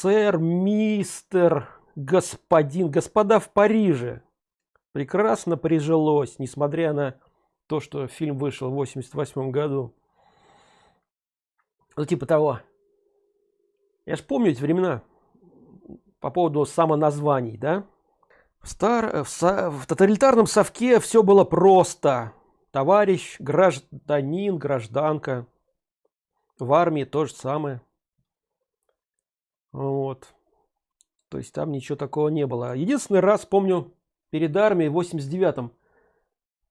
сэр мистер господин господа в париже прекрасно прижилось несмотря на то что фильм вышел в 88 году. Ну типа того. Я ж помню эти времена по поводу самоназваний да? В стар в, со... в тоталитарном совке все было просто. Товарищ гражданин гражданка. В армии то же самое вот. То есть там ничего такого не было. Единственный раз помню перед армией в 89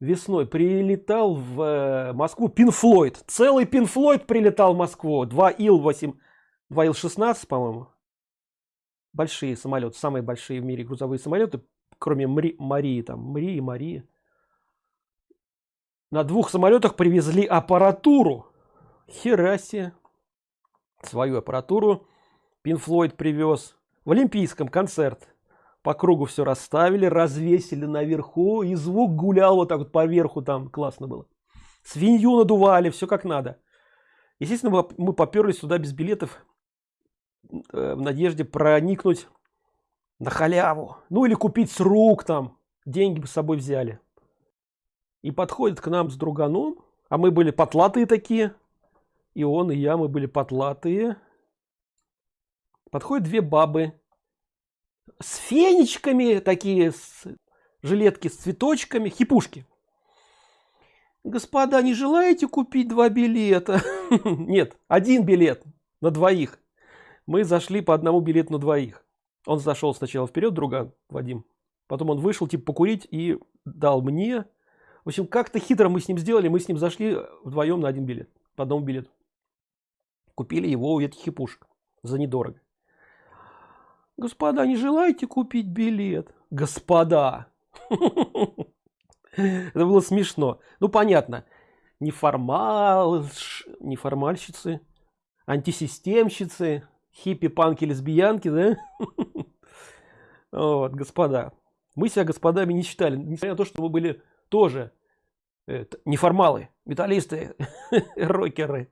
весной прилетал в э, москву пинфлойд целый пинфлойд прилетал в москву. 2 ил 8 2 ил 16 по моему большие самолеты самые большие в мире грузовые самолеты кроме Мри, марии там мрии марии. На двух самолетах привезли аппаратуру. Херасе свою аппаратуру пинфлойд привез. В олимпийском концерт. По кругу все расставили развесили наверху и звук гулял вот так вот по верху там классно было. Свинью надували все как надо. Естественно мы поперлись сюда без билетов э, в надежде проникнуть на халяву. Ну или купить с рук там. Деньги бы с собой взяли. И подходит к нам с друганом а мы были потлатые такие. И он и я мы были потлатые подходят две бабы с фенечками такие с жилетки с цветочками хипушки. Господа не желаете купить два билета? Нет один билет на двоих. Мы зашли по одному билету на двоих. Он зашел сначала вперед друга вадим. Потом он вышел типа покурить и дал мне. В общем как-то хитро мы с ним сделали. Мы с ним зашли вдвоем на один билет по одному билету. Купили его у этих хипушек за недорого господа не желаете купить билет? Господа! Это было смешно. Ну понятно. Неформал неформальщицы антисистемщицы хиппи панки лесбиянки да? Вот господа. Мы себя господами не считали несмотря на то что мы были тоже это, неформалы металлисты рокеры.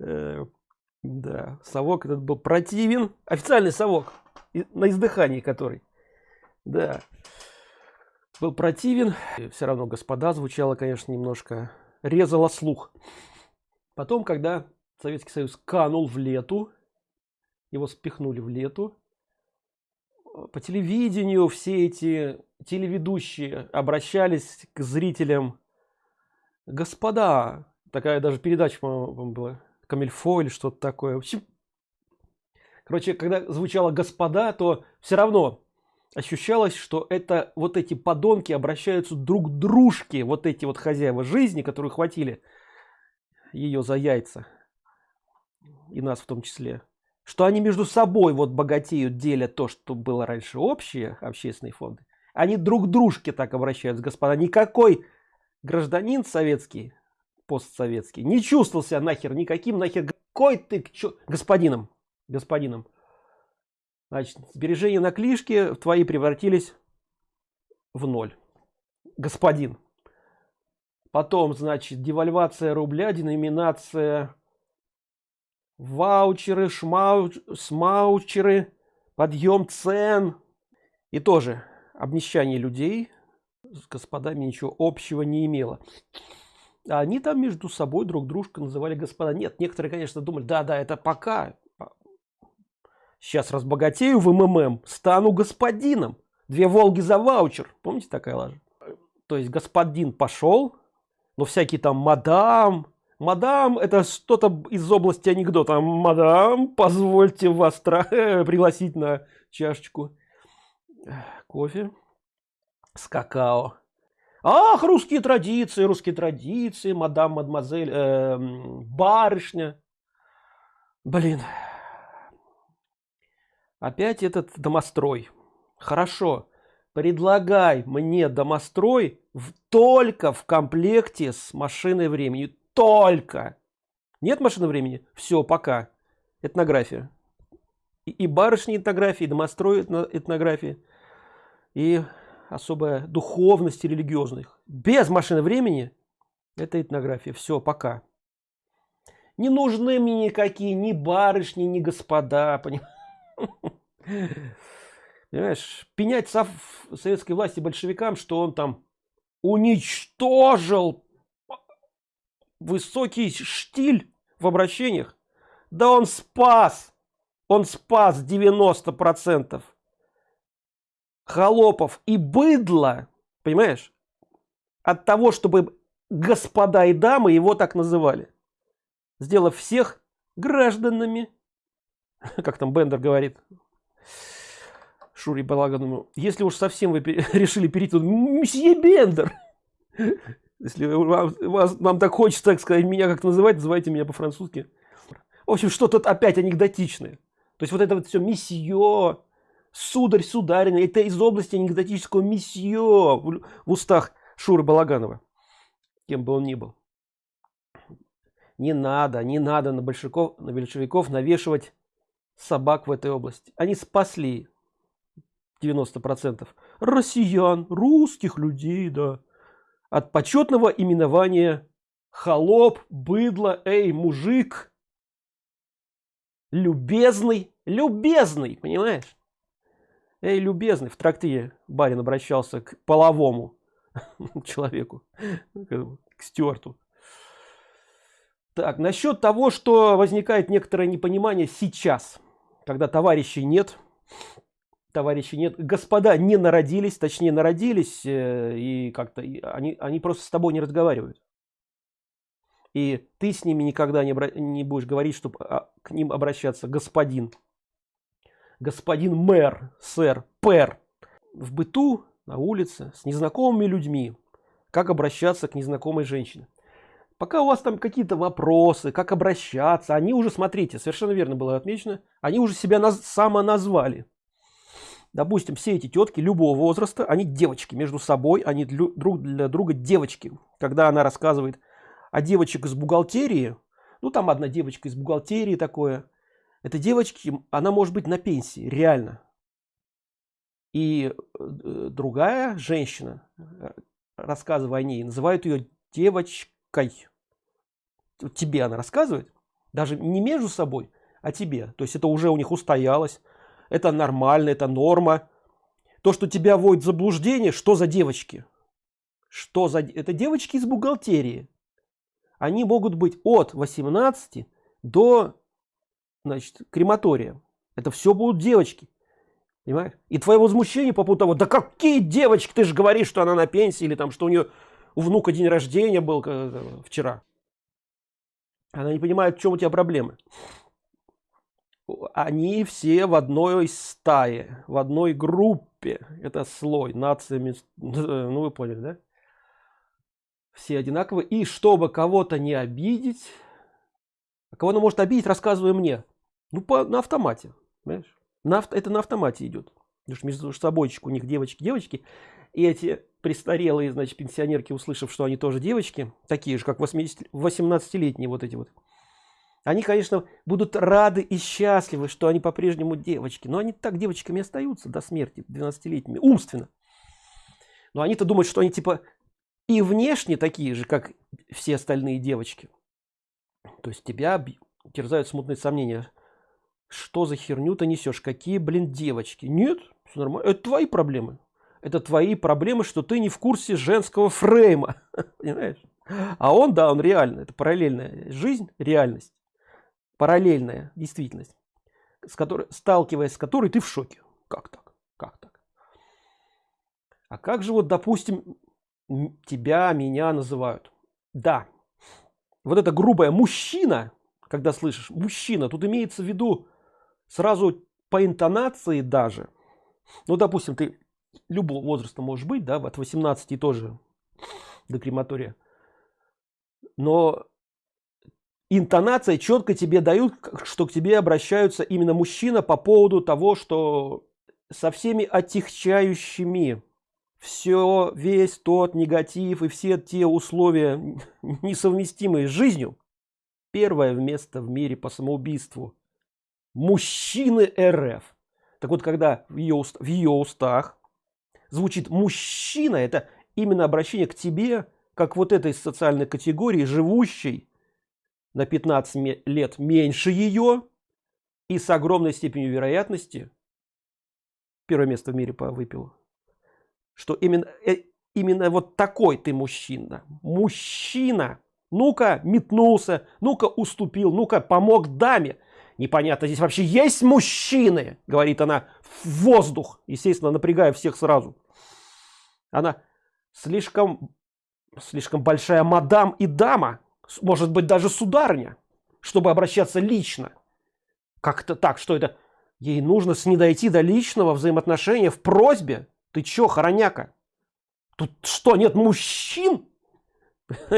Э, да совок этот был противен. Официальный совок на издыхании который да. Был противен. Все равно господа звучало конечно немножко резало слух. Потом когда советский союз канул в лету его спихнули в лету по телевидению все эти телеведущие обращались к зрителям. Господа! Такая даже передача была. Камильфо или что-то такое. В общем короче когда звучало господа то все равно ощущалось что это вот эти подонки обращаются друг к дружке вот эти вот хозяева жизни которые хватили ее за яйца. И нас в том числе. Что они между собой вот богатеют делят то что было раньше общие общественные фонды. Они друг к дружке так обращаются господа. Никакой гражданин советский постсоветский не чувствовал себя нахер никаким нахер какой ты господином господином. Значит сбережения на клишке твои превратились в ноль. Господин. Потом значит девальвация рубля деноминация ваучеры шмау смаучеры подъем цен. И тоже обнищание людей с господами ничего общего не имело. Они там между собой друг дружка называли господа. Нет некоторые конечно думали да да это пока Сейчас разбогатею в МММ, стану господином. Две Волги за ваучер. Помните такая лажа? То есть господин пошел, но всякие там мадам, мадам это что-то из области анекдота. Мадам, позвольте вас пригласить на чашечку кофе с какао. Ах, русские традиции, русские традиции, мадам, мадемуазель, э, барышня. Блин, опять этот домострой. Хорошо. Предлагай мне домострой в, только в комплекте с машиной времени. Только. Нет машины времени? Все пока. Этнография. И, и барышни этнографии и домострой этнографии. И особая духовность религиозных. Без машины времени это этнография. Все пока. Не нужны мне никакие ни барышни ни господа понимаете Понимаешь, пенять сов советской власти большевикам, что он там уничтожил высокий штиль в обращениях. Да он спас, он спас 90% холопов и быдла, понимаешь, от того, чтобы господа и дамы его так называли, сделав всех гражданами, как там Бендер говорит, Шури Балагану, если уж совсем вы решили перейти, то месье Бендер. Если вам, вас, вам так хочется, так сказать, меня как называть, называйте меня по-французски. В общем, что тут опять анекдотичное. То есть вот это вот все месье, сударь, сударина, это из области анекдотического месье в, в устах Шуры Балаганова. Кем бы он ни был. Не надо, не надо на большевиков, на большевиков навешивать собак в этой области. Они спасли 90% россиян, русских людей, да, от почетного именования холоп, быдло, эй, мужик, любезный, любезный, понимаешь? Эй, любезный, в трактире барин обращался к половому человеку, к Стюарту. Так, насчет того, что возникает некоторое непонимание сейчас, когда товарищей нет, товарищей нет, господа не народились, точнее народились, э, и как-то они, они просто с тобой не разговаривают. И ты с ними никогда не, не будешь говорить, чтобы а, к ним обращаться господин. Господин мэр, сэр, пэр. В быту, на улице, с незнакомыми людьми. Как обращаться к незнакомой женщине. Пока у вас там какие-то вопросы, как обращаться, они уже, смотрите, совершенно верно было отмечено, они уже себя наз самоназвали допустим, все эти тетки любого возраста, они девочки между собой, они друг для друга девочки. Когда она рассказывает о девочек из бухгалтерии, ну там одна девочка из бухгалтерии такое, это девочки, она может быть на пенсии, реально. И э, другая женщина, э, рассказывая о ней, называют ее девочкой. Тебе она рассказывает, даже не между собой, а тебе. То есть это уже у них устоялось это нормально, это норма. То, что тебя вводит в заблуждение, что за девочки? Что за... Это девочки из бухгалтерии. Они могут быть от 18 до значит, крематория. Это все будут девочки. Понимаешь? И твое возмущение по поводу того, да какие девочки, ты же говоришь, что она на пенсии, или там, что у нее у внука день рождения был э, вчера. Она не понимает, в чем у тебя проблемы они все в одной стае, в одной группе. Это слой, нациями, ну вы поняли, да? Все одинаковые. И чтобы кого-то не обидеть, а кого она может обидеть, рассказывай мне. Ну, по, на автомате, понимаешь? На, это на автомате идет. Потому между собой у них девочки, девочки. И эти престарелые, значит, пенсионерки, услышав, что они тоже девочки, такие же, как 18-летние вот эти вот, они, конечно, будут рады и счастливы, что они по-прежнему девочки. Но они так девочками остаются до смерти, 12-летними, умственно. Но они-то думают, что они типа и внешне такие же, как все остальные девочки. То есть тебя терзают смутные сомнения. Что за херню ты несешь? Какие, блин, девочки? Нет, все нормально. Это твои проблемы. Это твои проблемы, что ты не в курсе женского фрейма. Понимаешь? А он, да, он реально. Это параллельная жизнь, реальность параллельная действительность, с которой, сталкиваясь с которой ты в шоке. Как так? Как так? А как же вот, допустим, тебя, меня называют? Да, вот это грубое мужчина, когда слышишь мужчина, тут имеется в виду сразу по интонации даже. Ну, допустим, ты любого возраста можешь быть, да, от 18 тоже до крематория. Но интонация четко тебе дают, что к тебе обращаются именно мужчина по поводу того, что со всеми отягчающими все, весь тот негатив и все те условия, несовместимые с жизнью, первое место в мире по самоубийству мужчины РФ. Так вот, когда в ее, уст, в ее устах звучит мужчина, это именно обращение к тебе, как вот этой социальной категории, живущей на 15 лет меньше ее и с огромной степенью вероятности первое место в мире по выпилу. Что именно, э, именно вот такой ты мужчина. Мужчина. Ну-ка метнулся, ну-ка уступил, ну-ка помог даме. Непонятно, здесь вообще есть мужчины, говорит она в воздух, естественно, напрягая всех сразу. Она слишком, слишком большая мадам и дама, может быть даже сударня, чтобы обращаться лично. Как-то так, что это? Ей нужно с не дойти до личного взаимоотношения в просьбе. Ты чё, хороняка? Тут что, нет мужчин?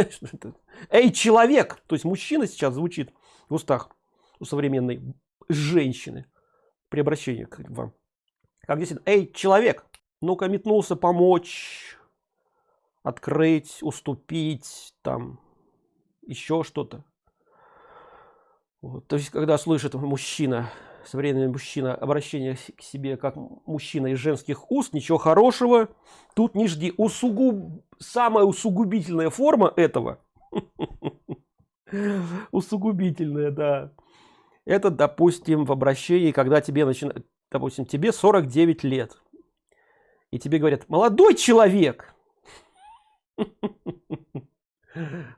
Эй, человек! То есть мужчина сейчас звучит в устах у современной женщины при обращении к вам. Как здесь? Эй, человек! Ну-ка метнулся помочь, открыть, уступить, там, еще что-то. Вот. То есть, когда слышит мужчина, современный мужчина, обращение к себе как мужчина из женских уст, ничего хорошего, тут не жди. Усугуб... Самая усугубительная форма этого, усугубительная, да, это, допустим, в обращении, когда тебе начинает, допустим, тебе 49 лет, и тебе говорят, молодой человек,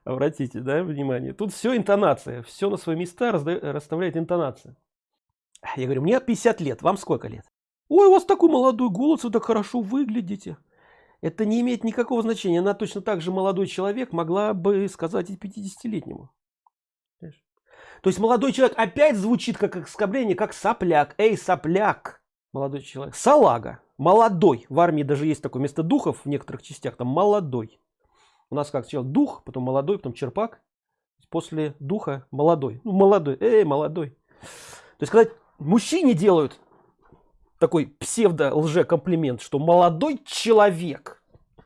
Обратите, да, внимание. Тут все интонация, все на свои места расставляет интонация. Я говорю, мне 50 лет, вам сколько лет? Ой, у вас такой молодой голос, вы так хорошо выглядите. Это не имеет никакого значения. Она точно так же молодой человек могла бы сказать и 50-летнему. То есть молодой человек опять звучит как оскорбление, как сопляк. Эй, сопляк, молодой человек. Салага, молодой. В армии даже есть такое место духов в некоторых частях, там молодой. У нас как сначала дух, потом молодой, потом черпак. После духа молодой. Ну, молодой, эй, молодой. То есть, когда мужчине делают такой псевдо-лже-комплимент, что молодой человек,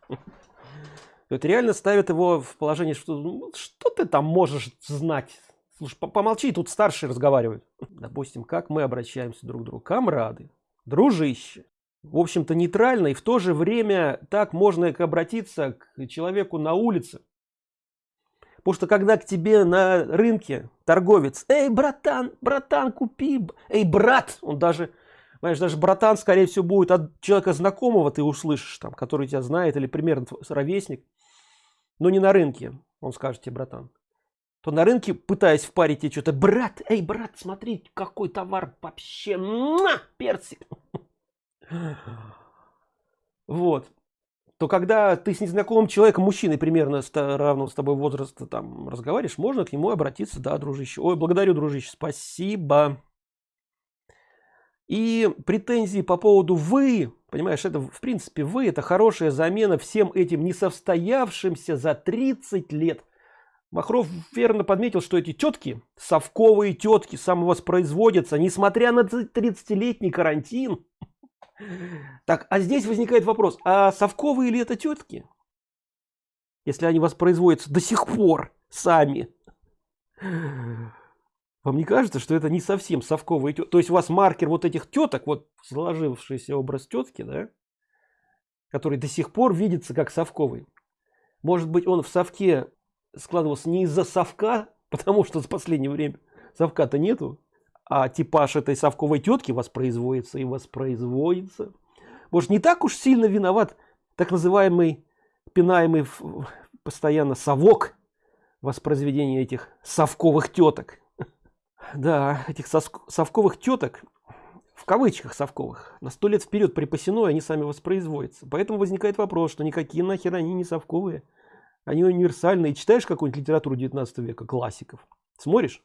это реально ставит его в положение, что ну, что ты там можешь знать. Слушай, помолчи, тут старшие разговаривают. Допустим, как мы обращаемся друг к другу. Камрады, дружище, в общем-то нейтрально и в то же время так можно обратиться к человеку на улице. Потому что когда к тебе на рынке торговец эй братан братан купи эй брат он даже знаешь даже братан скорее всего будет от человека знакомого ты услышишь там который тебя знает или примерно ровесник но не на рынке он скажет тебе братан то на рынке пытаясь впарить тебе что-то брат эй брат смотри какой товар вообще персик вот. То когда ты с незнакомым человеком, мужчиной примерно равного с тобой возраста там разговариваешь, можно к нему обратиться, да, дружище. Ой, благодарю, дружище, спасибо. И претензии по поводу вы, понимаешь, это в принципе вы, это хорошая замена всем этим несостоявшимся за 30 лет. Махров верно подметил, что эти тетки, совковые тетки, самовоспроизводятся, несмотря на 30-летний карантин. Так, а здесь возникает вопрос, а совковые ли это тетки? Если они воспроизводятся до сих пор сами. Вам не кажется, что это не совсем совковые тетки? То есть у вас маркер вот этих теток, вот сложившийся образ тетки, да? Который до сих пор видится как совковый. Может быть он в совке складывался не из-за совка, потому что в последнее время совка-то нету, а типаж этой совковой тетки воспроизводится и воспроизводится. Может, не так уж сильно виноват так называемый, пинаемый постоянно совок воспроизведения этих совковых теток. Да, этих совковых теток, в кавычках совковых, на сто лет вперед припасено, и они сами воспроизводятся. Поэтому возникает вопрос, что никакие нахер они не совковые. Они универсальные. Читаешь какую-нибудь литературу 19 века, классиков, смотришь,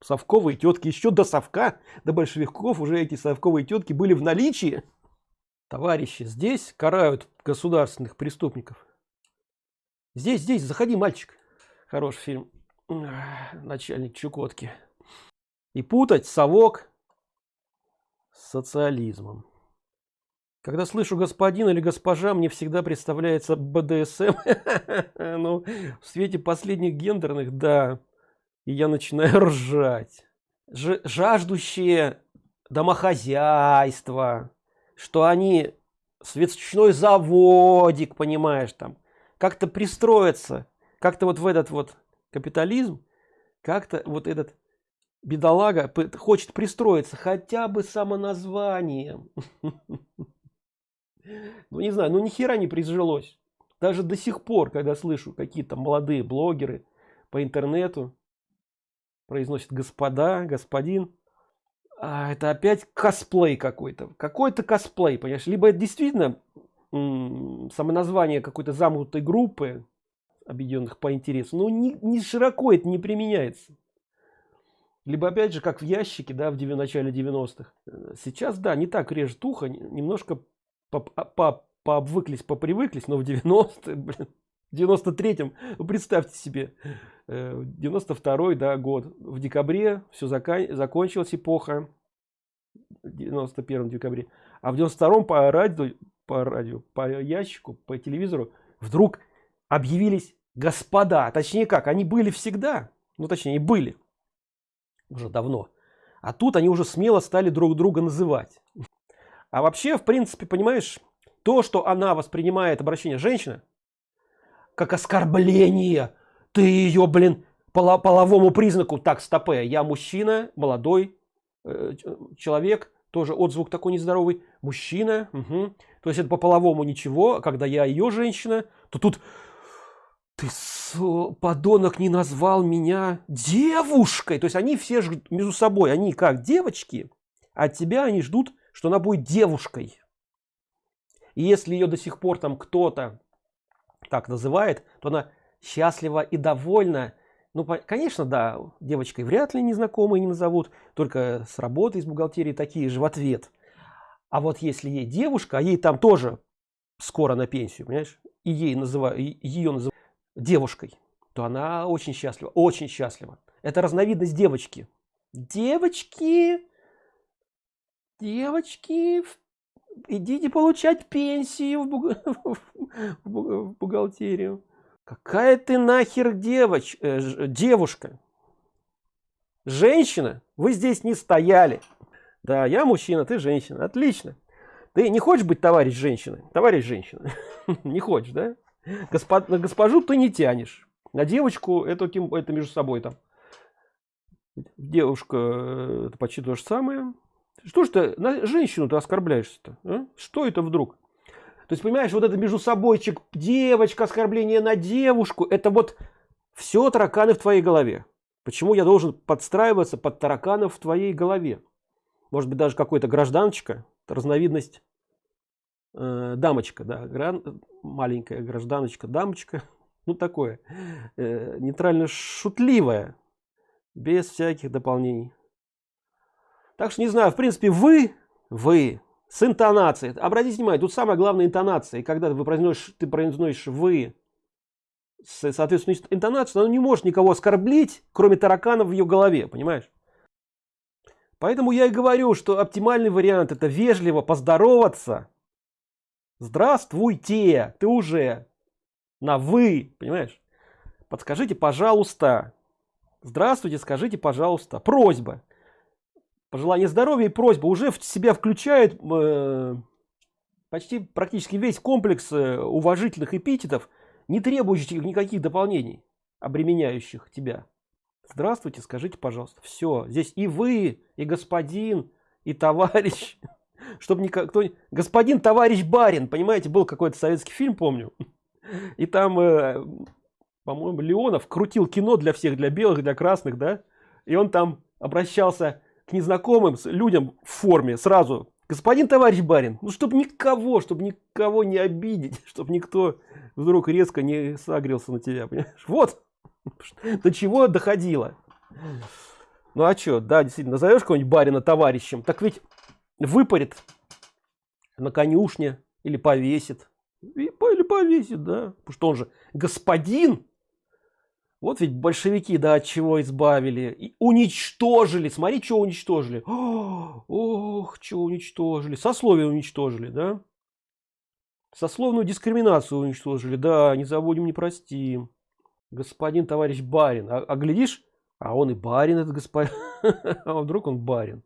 совковые тетки. Еще до совка до большевиков уже эти совковые тетки были в наличии. Товарищи здесь карают государственных преступников. Здесь здесь заходи мальчик. Хороший фильм. Начальник чукотки. И путать совок с социализмом когда слышу господин или госпожа мне всегда представляется бдсм ну в свете последних гендерных да и я начинаю ржать. Жаждущие домохозяйства, что они свечной заводик, понимаешь, там, как-то пристроиться, как-то вот в этот вот капитализм, как-то вот этот бедолага хочет пристроиться хотя бы самоназванием ну не знаю ну ни хера не прижилось. Даже до сих пор когда слышу какие-то молодые блогеры по интернету произносит господа господин а это опять косплей какой-то. Какой-то косплей понимаешь? Либо это действительно самоназвание какой-то замкнутой группы объединенных по интересу. Но не, не широко это не применяется. Либо опять же как в ящике да в начале 90-х сейчас да не так режет ухо немножко по, по, пообвыклись попривыклись но в 90 блин, 93-м представьте себе 92 э, да, год. В декабре все закон, закончилась эпоха 91 декабре. А в 92 по радио по радио по ящику по телевизору вдруг объявились господа. Точнее как они были всегда. Ну точнее были уже давно. А тут они уже смело стали друг друга называть а вообще в принципе понимаешь то что она воспринимает обращение женщины как оскорбление ты ее блин поло половому признаку. Так стопе я мужчина молодой э, человек тоже отзвук такой нездоровый. Мужчина угу. то есть это по половому ничего когда я ее женщина то тут ты подонок не назвал меня девушкой! То есть они все между собой они как девочки от тебя они ждут что она будет девушкой. И если ее до сих пор там кто-то так называет то она счастлива и довольна. Ну конечно да девочкой вряд ли незнакомые не назовут только с работы из бухгалтерии такие же в ответ. А вот если ей девушка а ей там тоже скоро на пенсию понимаешь и ей называют ее называют девушкой то она очень счастлива очень счастлива. Это разновидность девочки. Девочки девочки идите получать пенсию в, в бухгалтерию. Какая ты нахер девоч э, девушка? Женщина? Вы здесь не стояли. Да я мужчина ты женщина. Отлично. Ты не хочешь быть товарищ женщины? Товарищ женщина. Не хочешь да? На госпожу ты не тянешь. На девочку это это между собой там. Девушка э, это почти то же самое что ж ты на женщину ты оскорбляешься то а? что это вдруг? То есть понимаешь вот это между собойчик девочка оскорбление на девушку это вот все тараканы в твоей голове. Почему я должен подстраиваться под тараканов в твоей голове? Может быть даже какой-то гражданочка разновидность э, дамочка да гран, маленькая гражданочка дамочка ну такое э, нейтрально шутливая без всяких дополнений так что не знаю в принципе вы вы с интонацией. Обратите внимание тут самое главное интонация. И когда вы произносишь ты произносишь вы с соответственно интонацию она не может никого оскорбить кроме тараканов в ее голове понимаешь? Поэтому я и говорю что оптимальный вариант это вежливо поздороваться. Здравствуйте ты уже на вы понимаешь? Подскажите пожалуйста здравствуйте скажите пожалуйста просьба пожелание здоровья и просьба. Уже в себя включает э, почти практически весь комплекс э, уважительных эпитетов не требующих никаких дополнений обременяющих тебя. Здравствуйте скажите пожалуйста. Все здесь и вы и господин и товарищ. Чтобы никто господин товарищ барин. Понимаете был какой-то советский фильм помню. И там э, по-моему леонов крутил кино для всех для белых для красных да? И он там обращался к незнакомым людям в форме сразу. Господин товарищ барин ну чтобы никого чтобы никого не обидеть чтобы никто вдруг резко не согрелся на тебя понимаешь? вот. До чего доходило. Ну а что да действительно назовешь кого-нибудь барина товарищем так ведь выпарит на конюшне или повесит. Или повесит да. Потому что он же господин вот ведь большевики да от чего избавили. И уничтожили. Смотри что уничтожили. Ох что уничтожили. Сословие уничтожили да? Сословную дискриминацию уничтожили. Да не забудем не простим. Господин товарищ барин. А, а глядишь а он и барин этот господин а вдруг он барин?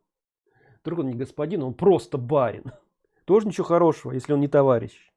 Вдруг он не господин он просто барин. Тоже ничего хорошего если он не товарищ